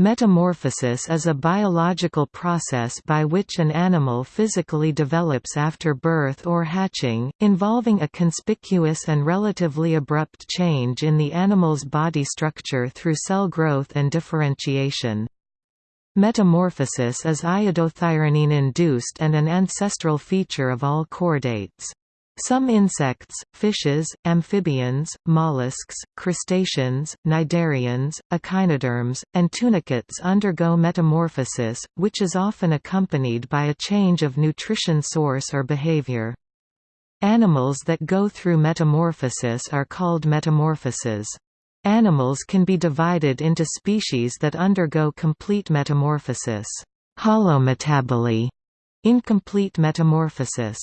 Metamorphosis is a biological process by which an animal physically develops after birth or hatching, involving a conspicuous and relatively abrupt change in the animal's body structure through cell growth and differentiation. Metamorphosis is iodothyronine-induced and an ancestral feature of all chordates. Some insects, fishes, amphibians, mollusks, crustaceans, cnidarians, echinoderms, and tunicates undergo metamorphosis, which is often accompanied by a change of nutrition source or behavior. Animals that go through metamorphosis are called metamorphoses. Animals can be divided into species that undergo complete metamorphosis, holometaboly, incomplete metamorphosis,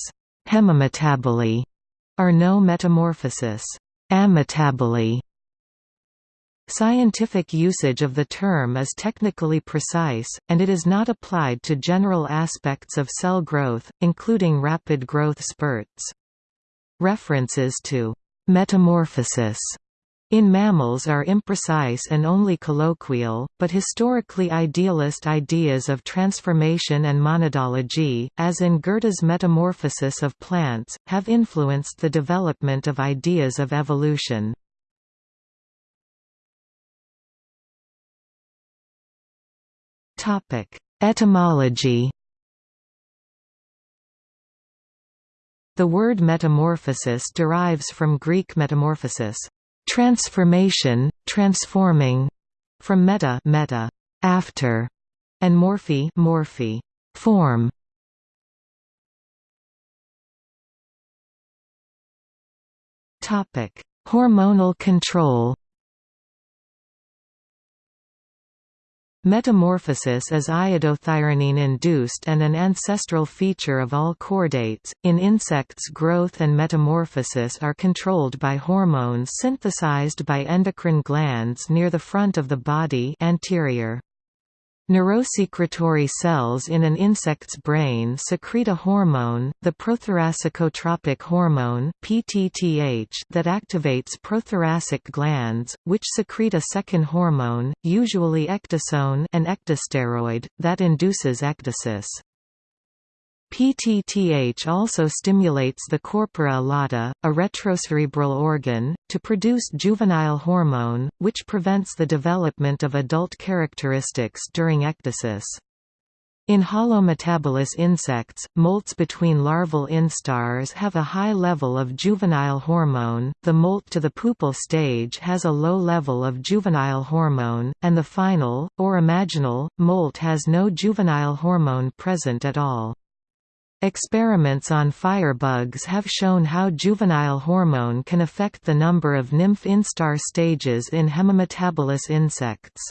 Hemimetaboly are no metamorphosis. Ametaboly Scientific usage of the term is technically precise, and it is not applied to general aspects of cell growth, including rapid growth spurts. References to metamorphosis in mammals are imprecise and only colloquial, but historically idealist ideas of transformation and monadology, as in Goethe's metamorphosis of plants, have influenced the development of ideas of evolution. Etymology The word metamorphosis derives from Greek metamorphosis, Transformation, transforming, from meta, meta, after, and morphe, morphe, form. Topic: Hormonal control. Metamorphosis is iodothyronine-induced and an ancestral feature of all chordates. In insects, growth and metamorphosis are controlled by hormones synthesized by endocrine glands near the front of the body anterior. Neurosecretory cells in an insect's brain secrete a hormone, the prothoracicotropic hormone (PTTH), that activates prothoracic glands, which secrete a second hormone, usually ecdysone, an ecdysteroid, that induces ecdysis. PTTH also stimulates the corpora allata, a retrocerebral organ, to produce juvenile hormone, which prevents the development of adult characteristics during ecdysis. In holometabolous insects, molts between larval instars have a high level of juvenile hormone, the molt to the pupal stage has a low level of juvenile hormone, and the final, or imaginal, molt has no juvenile hormone present at all. Experiments on firebugs have shown how juvenile hormone can affect the number of nymph instar stages in hemimetabolous insects.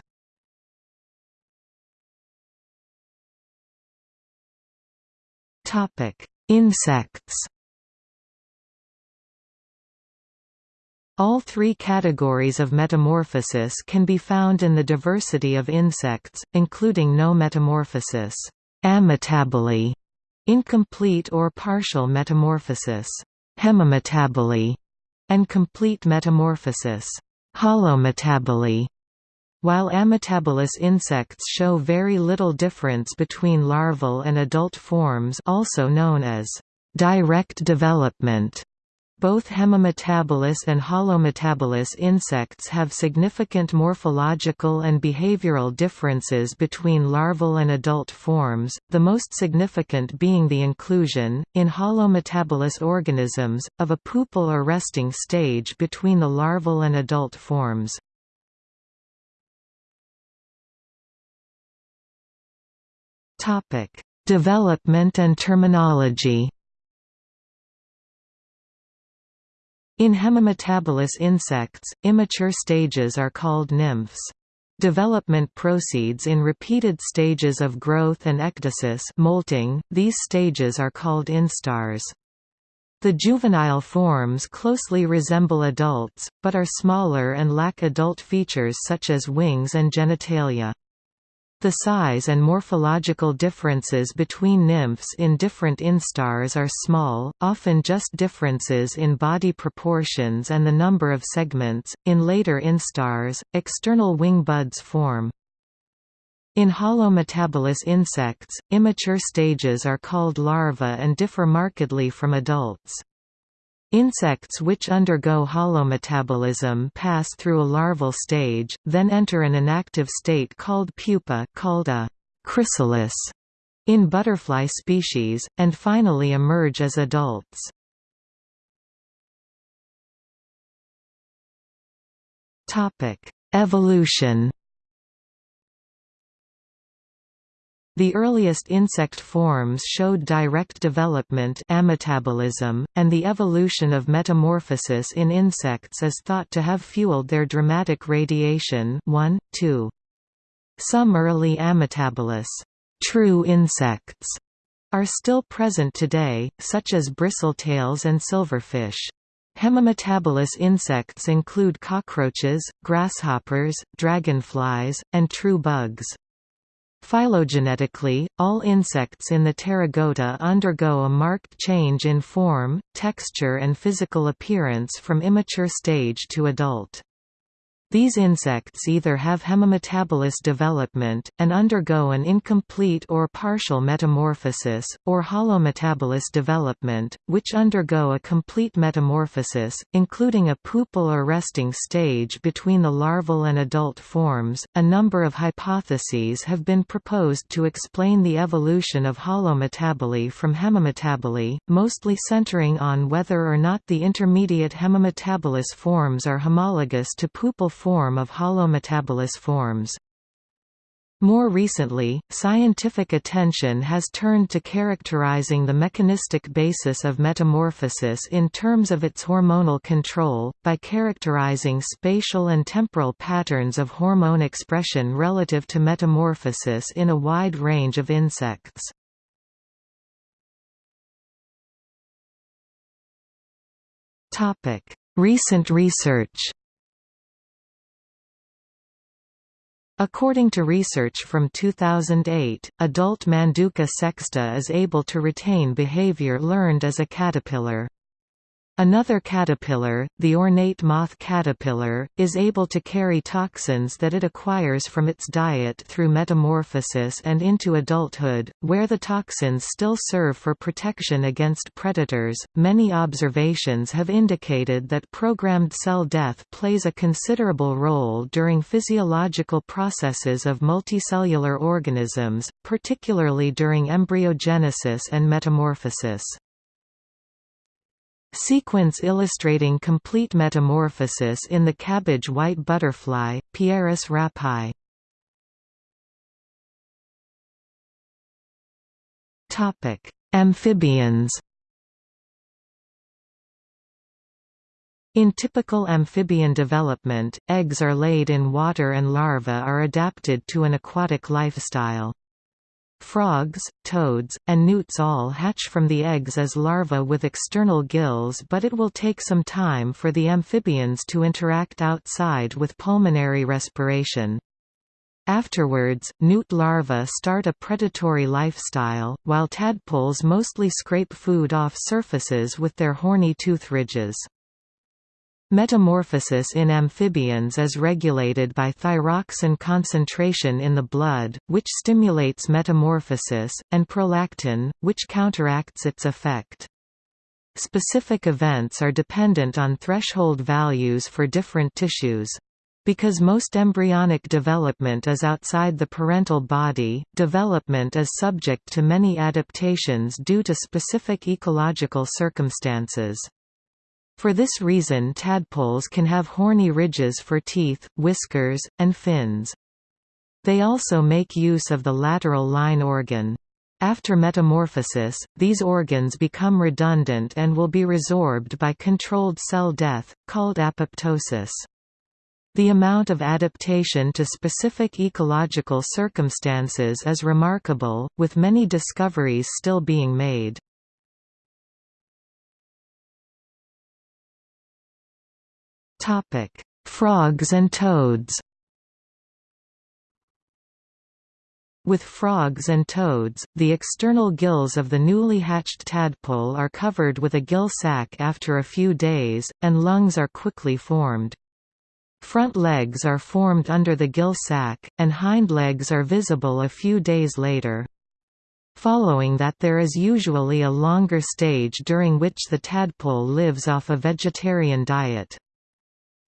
Insects All three categories of metamorphosis can be found in the diversity of insects, including no metamorphosis ametaboly, Incomplete or partial metamorphosis hemimetaboly, and complete metamorphosis holometaboly. While ametabolous insects show very little difference between larval and adult forms also known as direct development, both hemimetabolous and holometabolous insects have significant morphological and behavioral differences between larval and adult forms, the most significant being the inclusion, in holometabolous organisms, of a pupal or resting stage between the larval and adult forms. Development and terminology In hemimetabolous insects, immature stages are called nymphs. Development proceeds in repeated stages of growth and ecdysis molting, these stages are called instars. The juvenile forms closely resemble adults, but are smaller and lack adult features such as wings and genitalia. The size and morphological differences between nymphs in different instars are small, often just differences in body proportions and the number of segments. In later instars, external wing buds form. In holometabolous insects, immature stages are called larvae and differ markedly from adults. Insects which undergo holometabolism pass through a larval stage, then enter an inactive state called pupa called a chrysalis in butterfly species, and finally emerge as adults. Evolution The earliest insect forms showed direct development ametabolism, and the evolution of metamorphosis in insects is thought to have fueled their dramatic radiation 1, 2. Some early ametabolous true insects are still present today, such as bristletails and silverfish. Hemimetabolous insects include cockroaches, grasshoppers, dragonflies, and true bugs. Phylogenetically, all insects in the Pterygota undergo a marked change in form, texture and physical appearance from immature stage to adult. These insects either have hemimetabolous development, and undergo an incomplete or partial metamorphosis, or holometabolous development, which undergo a complete metamorphosis, including a pupal or resting stage between the larval and adult forms. A number of hypotheses have been proposed to explain the evolution of holometaboly from hemimetaboly, mostly centering on whether or not the intermediate hemimetabolous forms are homologous to pupal form of holometabolous forms. More recently, scientific attention has turned to characterizing the mechanistic basis of metamorphosis in terms of its hormonal control, by characterizing spatial and temporal patterns of hormone expression relative to metamorphosis in a wide range of insects. Recent research According to research from 2008, adult Manduca sexta is able to retain behavior learned as a caterpillar. Another caterpillar, the ornate moth caterpillar, is able to carry toxins that it acquires from its diet through metamorphosis and into adulthood, where the toxins still serve for protection against predators. Many observations have indicated that programmed cell death plays a considerable role during physiological processes of multicellular organisms, particularly during embryogenesis and metamorphosis. Sequence illustrating complete metamorphosis in the cabbage white butterfly, Pieris rapae. Topic: Amphibians. In typical amphibian development, eggs are laid in water and larvae are adapted to an aquatic lifestyle. Frogs, toads, and newts all hatch from the eggs as larvae with external gills but it will take some time for the amphibians to interact outside with pulmonary respiration. Afterwards, newt larvae start a predatory lifestyle, while tadpoles mostly scrape food off surfaces with their horny tooth ridges. Metamorphosis in amphibians is regulated by thyroxin concentration in the blood, which stimulates metamorphosis, and prolactin, which counteracts its effect. Specific events are dependent on threshold values for different tissues. Because most embryonic development is outside the parental body, development is subject to many adaptations due to specific ecological circumstances. For this reason tadpoles can have horny ridges for teeth, whiskers, and fins. They also make use of the lateral line organ. After metamorphosis, these organs become redundant and will be resorbed by controlled cell death, called apoptosis. The amount of adaptation to specific ecological circumstances is remarkable, with many discoveries still being made. Topic: Frogs and toads. With frogs and toads, the external gills of the newly hatched tadpole are covered with a gill sac after a few days, and lungs are quickly formed. Front legs are formed under the gill sac, and hind legs are visible a few days later. Following that there is usually a longer stage during which the tadpole lives off a vegetarian diet.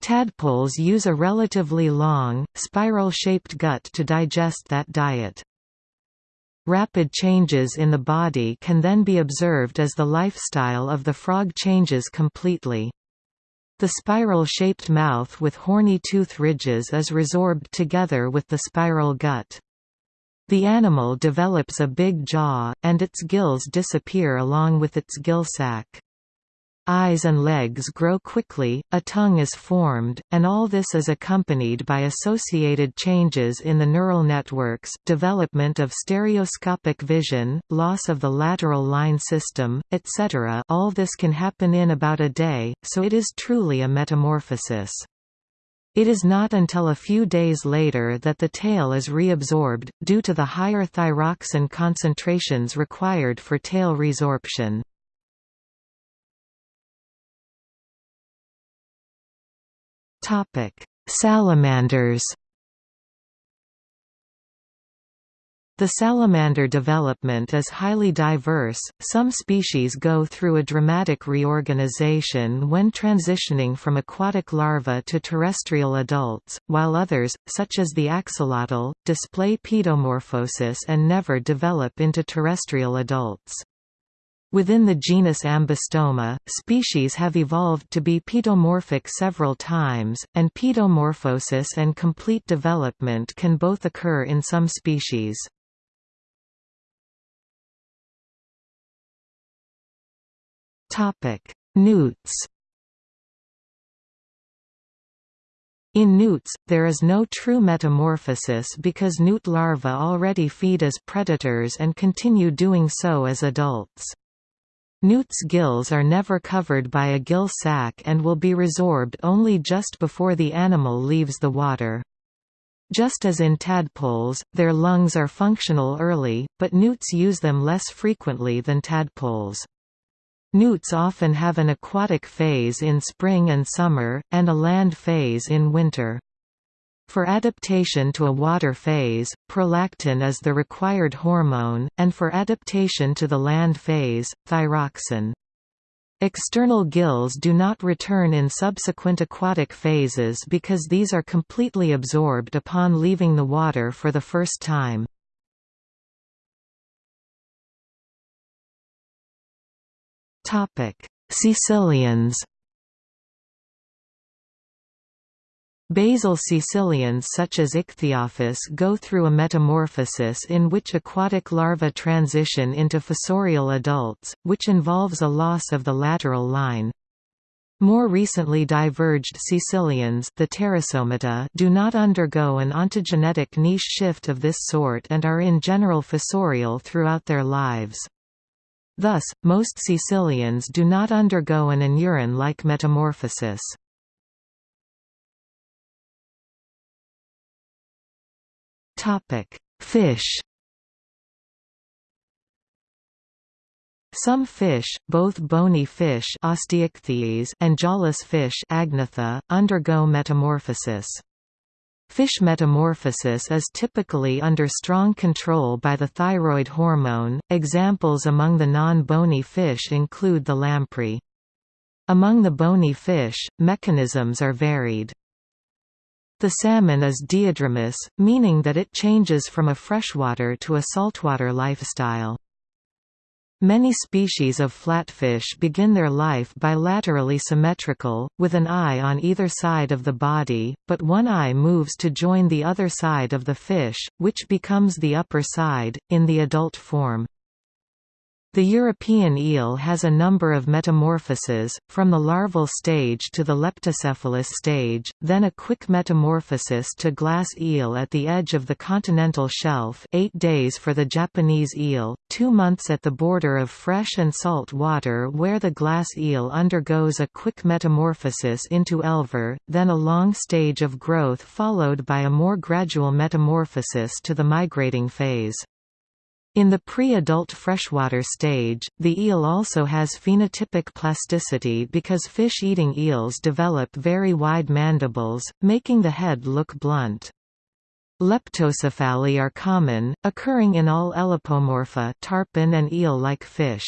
Tadpoles use a relatively long, spiral-shaped gut to digest that diet. Rapid changes in the body can then be observed as the lifestyle of the frog changes completely. The spiral-shaped mouth with horny tooth ridges is resorbed together with the spiral gut. The animal develops a big jaw, and its gills disappear along with its gill sac. Eyes and legs grow quickly, a tongue is formed, and all this is accompanied by associated changes in the neural networks development of stereoscopic vision, loss of the lateral line system, etc. all this can happen in about a day, so it is truly a metamorphosis. It is not until a few days later that the tail is reabsorbed, due to the higher thyroxin concentrations required for tail resorption. Salamanders The salamander development is highly diverse, some species go through a dramatic reorganization when transitioning from aquatic larvae to terrestrial adults, while others, such as the axolotl, display pedomorphosis and never develop into terrestrial adults. Within the genus Ambystoma, species have evolved to be pedomorphic several times, and pedomorphosis and complete development can both occur in some species. Newts. In newts, there is no true metamorphosis because newt larvae already feed as predators and continue doing so as adults. Newt's gills are never covered by a gill sac and will be resorbed only just before the animal leaves the water. Just as in tadpoles, their lungs are functional early, but newts use them less frequently than tadpoles. Newts often have an aquatic phase in spring and summer, and a land phase in winter. For adaptation to a water phase, prolactin is the required hormone, and for adaptation to the land phase, thyroxine. External gills do not return in subsequent aquatic phases because these are completely absorbed upon leaving the water for the first time. Caecilians Basal caecilians such as Ichthyophis go through a metamorphosis in which aquatic larvae transition into fossorial adults, which involves a loss of the lateral line. More recently diverged caecilians the Teresomata do not undergo an ontogenetic niche shift of this sort and are in general fossorial throughout their lives. Thus, most caecilians do not undergo an anuran-like metamorphosis. Fish Some fish, both bony fish and jawless fish (Agnatha), undergo metamorphosis. Fish metamorphosis is typically under strong control by the thyroid hormone. Examples among the non-bony fish include the lamprey. Among the bony fish, mechanisms are varied. The salmon is diadromous, meaning that it changes from a freshwater to a saltwater lifestyle. Many species of flatfish begin their life bilaterally symmetrical, with an eye on either side of the body, but one eye moves to join the other side of the fish, which becomes the upper side, in the adult form. The European eel has a number of metamorphoses, from the larval stage to the leptocephalus stage, then a quick metamorphosis to glass eel at the edge of the continental shelf 8 days for the Japanese eel, 2 months at the border of fresh and salt water where the glass eel undergoes a quick metamorphosis into elver, then a long stage of growth followed by a more gradual metamorphosis to the migrating phase. In the pre-adult freshwater stage, the eel also has phenotypic plasticity because fish-eating eels develop very wide mandibles, making the head look blunt. Leptocephali are common, occurring in all Elopomorpha tarpon and eel-like fish.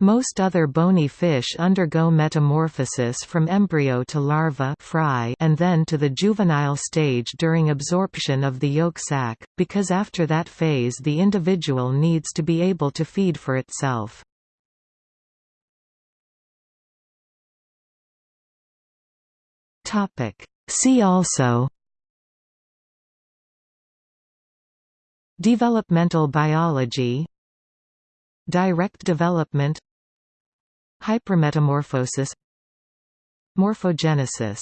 Most other bony fish undergo metamorphosis from embryo to larva fry and then to the juvenile stage during absorption of the yolk sac, because after that phase the individual needs to be able to feed for itself. See also Developmental biology Direct development Hypermetamorphosis Morphogenesis